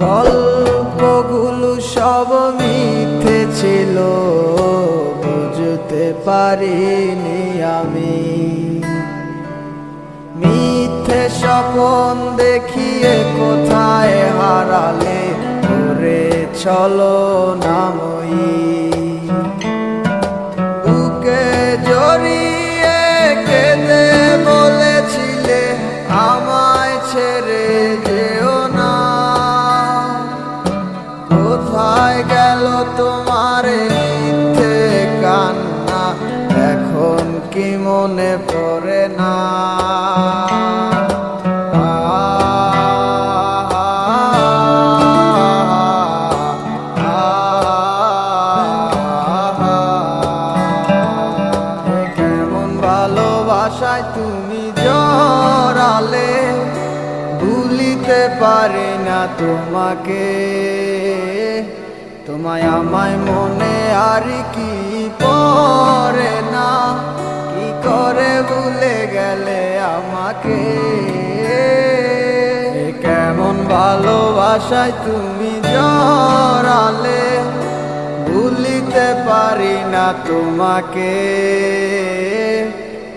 গল্পগুলো সব মিথ্যে ছিল, বুঝতে পারিনি আমি। মিথ্যে স্বপন দেখিয়ে কোথায় হারালে? করে চলো নামই মনে পড়ে না। কেমন ভালোবাসায় তুমি জড়ালে, ভুলিতে পারি না তোমাকে। তোমায় আমায় মনে আর কি পরে না। করে ভুলে গেলে আমাকে। কেমন ভালোবাসায় তুমি জড়ালে, ভুলিতে পারি না তোমাকে।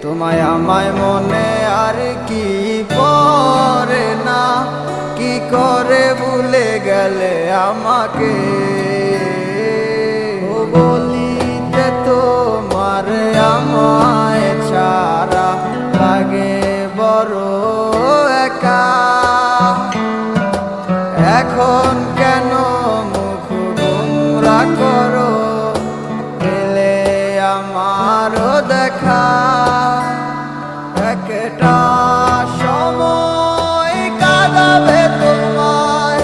তোমায় আমায় মনে আর কি পরে না, কি করে ভুলে গেলে আমাকে? এখন কেন মুখ গুমরা করো? পেলে আমারও দেখা। একটা সময় কাঁদাবে তোমায়,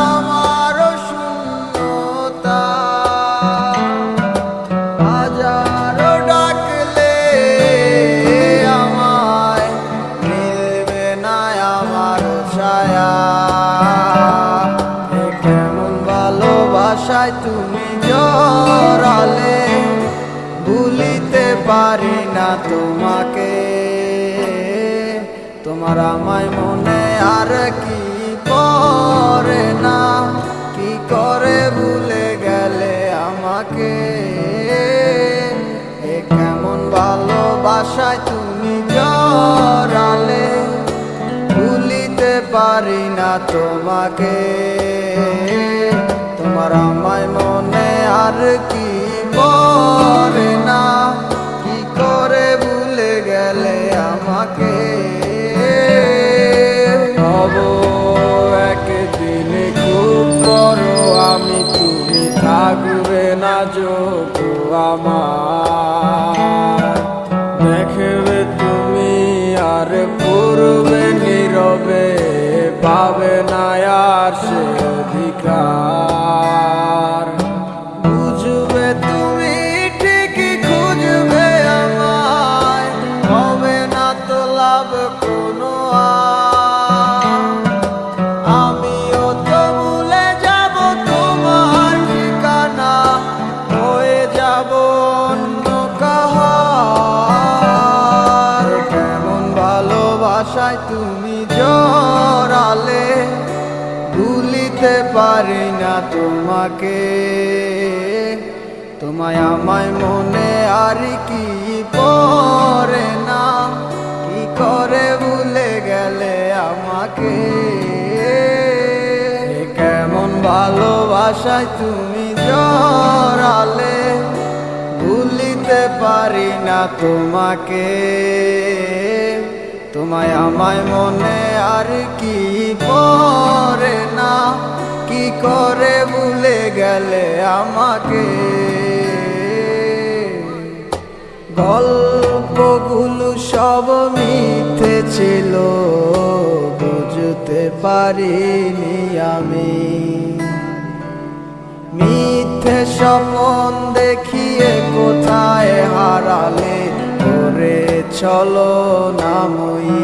আমারও শূন্যতা। হাজারো ডাকলে আমায় মিলবে না আমার ছায়া। ভালোবাসায় তুমি জড়ালে ভুলিতে পারি না তোমাকে। তোমার আমায় মনে আর কি পড়ে না? কি করে ভুলে গেলে আমাকে? কেমন ভালোবাসায় তুমি জড়ালে ভুলিতে পারি না তোমাকে। তোমার আমায় মনে আর কি পড়ে না? কি করে ভুলে গেলে আমাকে? হব একদিন খুব বড় আমি তুমি থাকবে না যোগ আমার? দেখবে তুমি আর পূর্বে নীরবে পাবে না আর সে অধিকার। ভুলিতে পারি না তোমাকে। তোমায় আমায় মনে আর কি পড়ে না? কি করে ভুলে গেলে আমাকে? কেমন ভালোবাসায় তুমি জড়ালে? ভুলিতে পারি না তোমাকে। তোমায় আমায় মনে আর কি না কি করে ভুলে গেলে আমাকে? গল্পগুলো সব মিথ্যে ছিল, বুঝতে পারিনি আমি। মিথ্যে স্বপন দেখিয়ে কোথায় হারালে? করে চলো নাময়ী